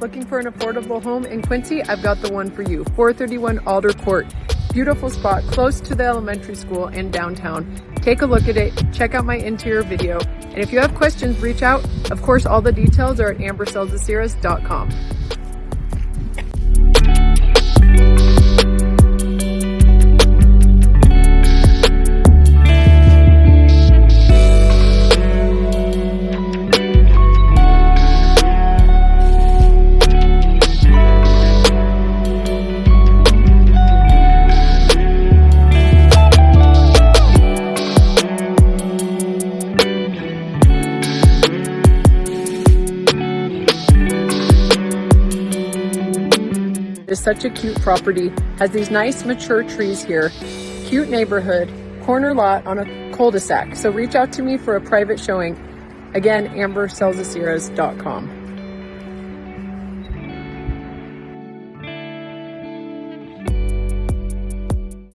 Looking for an affordable home in Quincy? I've got the one for you. 431 Alder Court. Beautiful spot close to the elementary school in downtown. Take a look at it, check out my interior video, and if you have questions, reach out. Of course, all the details are at It's such a cute property. Has these nice mature trees here. Cute neighborhood, corner lot on a cul-de-sac. So reach out to me for a private showing. Again, ambersellstheseries.com.